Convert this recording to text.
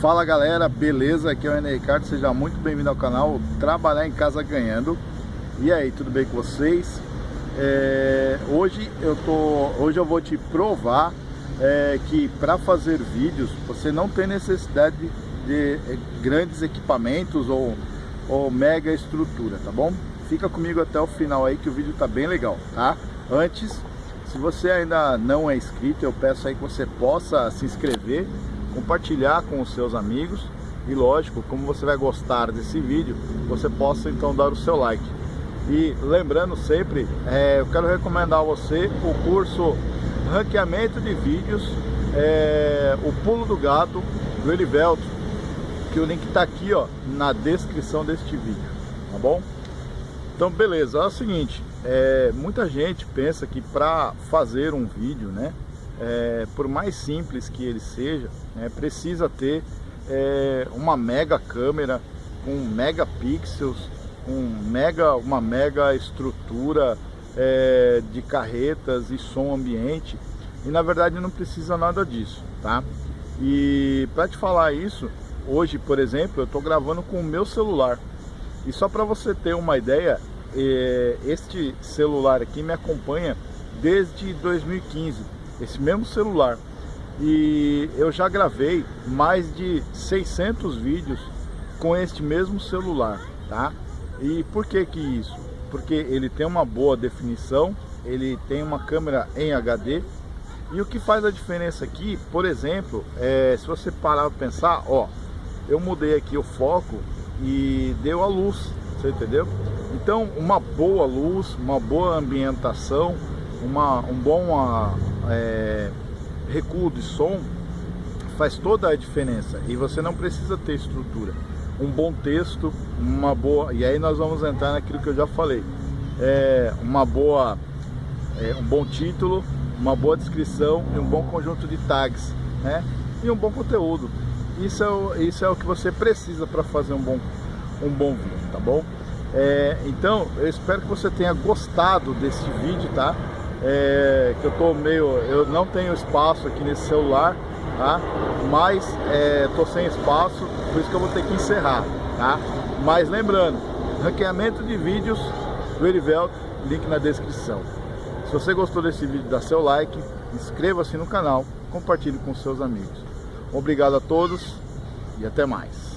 Fala galera, beleza? Aqui é o Ené Ricardo, seja muito bem-vindo ao canal Trabalhar em Casa Ganhando. E aí, tudo bem com vocês? É, hoje, eu tô, hoje eu vou te provar é, que para fazer vídeos você não tem necessidade de, de grandes equipamentos ou, ou mega estrutura, tá bom? Fica comigo até o final aí que o vídeo tá bem legal, tá? Antes, se você ainda não é inscrito, eu peço aí que você possa se inscrever compartilhar com os seus amigos e lógico, como você vai gostar desse vídeo, você possa então dar o seu like. E lembrando sempre, é, eu quero recomendar a você o curso Ranqueamento de Vídeos, é, o Pulo do Gato, do Elivelto, que o link está aqui ó, na descrição deste vídeo, tá bom? Então beleza, é o seguinte, é, muita gente pensa que para fazer um vídeo, né, é, por mais simples que ele seja, é, precisa ter é, uma mega câmera com megapixels, com mega, uma mega estrutura é, de carretas e som ambiente. E na verdade não precisa nada disso, tá? E para te falar isso, hoje por exemplo eu estou gravando com o meu celular. E só para você ter uma ideia, é, este celular aqui me acompanha desde 2015 esse mesmo celular. E eu já gravei mais de 600 vídeos com este mesmo celular, tá? E por que que isso? Porque ele tem uma boa definição, ele tem uma câmera em HD e o que faz a diferença aqui, por exemplo, é, se você parar para pensar, ó, eu mudei aqui o foco e deu a luz, você entendeu? Então, uma boa luz, uma boa ambientação, uma, um bom é, recuo de som faz toda a diferença. E você não precisa ter estrutura. Um bom texto uma boa e aí nós vamos entrar naquilo que eu já falei. É, uma boa é, um bom título uma boa descrição e um bom conjunto de tags né? E um bom conteúdo. Isso é o, isso é o que você precisa para fazer um bom um bom vídeo tá bom? É, então eu espero que você tenha gostado desse vídeo tá é, que eu tô meio, eu não tenho espaço aqui nesse celular, tá? Mas é, tô sem espaço, por isso que eu vou ter que encerrar, tá? Mas lembrando, ranqueamento de vídeos do Erivelto, link na descrição. Se você gostou desse vídeo, dá seu like, inscreva-se no canal, compartilhe com seus amigos. Obrigado a todos e até mais.